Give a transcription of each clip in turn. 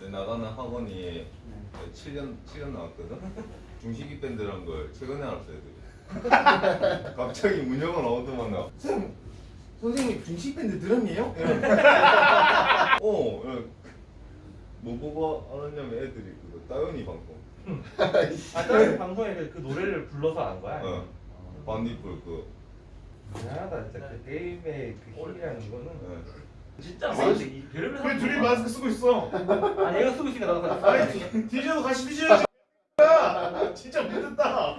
내 나가는 학원이 7년 7년 나왔거든. 중식이 밴드란 걸 최근에 알았어 애들이. 갑자기 문영은 어디만 나. 쌤 선생님 중식 밴드 들었니요? 어, 야, 뭐 보고 알았냐면 애들이 그거 따연이 방송. 아, 다른 방송에 그, 그 노래를 불러서 안 거야? 어. 반딧불 그. 미안하다 진짜 그 게임의 그 힘이라는 거는 예. 진짜 이 별의별 왜 사람 둘이 많아. 마스크 쓰고 있어? 아니 얘가 쓰고 있으니까 나도 같이 아니 디저도 같이 드셔야지. 야 진짜 못됐다.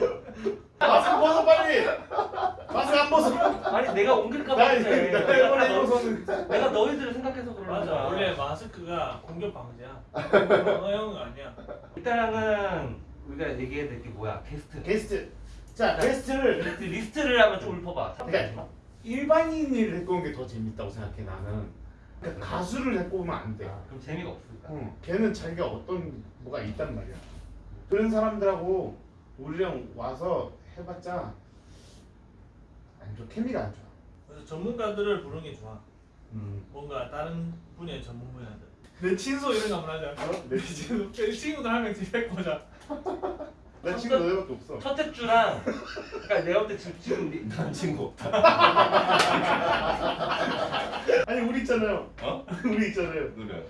마스크 벗어 빨리. 마스크 안 벗어. 아니 내가 옮길까 나봐 이거 그래. 내가 내가 이번에 다 너- 입어서는 내가 너희들을 생각해서 그러는 맞아. 거야. 원래 마스크가 공격 방지야. 언어형 아니야. 일단은 우리가 얘기해야 될 게 뭐야? 게스트. 게스트. 자 게스트를. 게스트 리스트를 한번 좀 읊어봐. 그러니까 일반인을 데리고 온 게 더 재밌다고 생각해 나는 그러니까 가수를 데리고 오면 안돼 아, 그럼 재미가 없으니까. 응. 걔는 자기가 어떤 뭐가 있단 말이야. 그런 사람들하고 우리랑 와서 해봤자 안 좋아. 케미가 안 좋아. 그래서 전문가들을 부르는 게 좋아. 음. 뭔가 다른 분야의 전문 분야들. 내 친소 이런 거 한번 하자. 어? 내 친소 내 친구들 한 명씩 데리고 오자 나 친구 너네밖에 없어. 첫째 주랑 그러니까 내가 볼때 지금 지금 니- 난 친구 없다. 있잖아요 어? 우리 있잖아요 노래.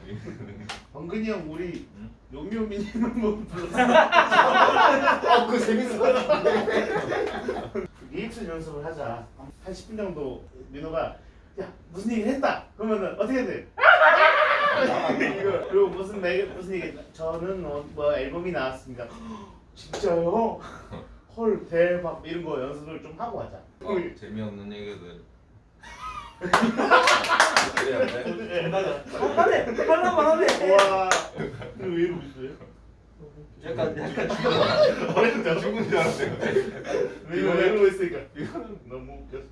범근이 형 우리 응? 요미요미님 한번 불렀어 아 그거 재밌어 리액션 연습을 하자 한 10분 정도 민호가 야 무슨 얘기를 했다 그러면은 어떻게 해야 돼? 그리고 무슨 매, 무슨 얘기 저는 어, 뭐 앨범이 나왔습니다 진짜요? 헐 대박 이런 거 연습을 좀 하고 하자 어, 재미없는 얘기들. 그래야 돼. 하네 하나만 하네 와. 왜 이러고 있어요? 약간 약간 죽여. 어렸을 때 죽은 줄 알았어요. 왜 이러고 있으니까. 이거는 너무 웃겼어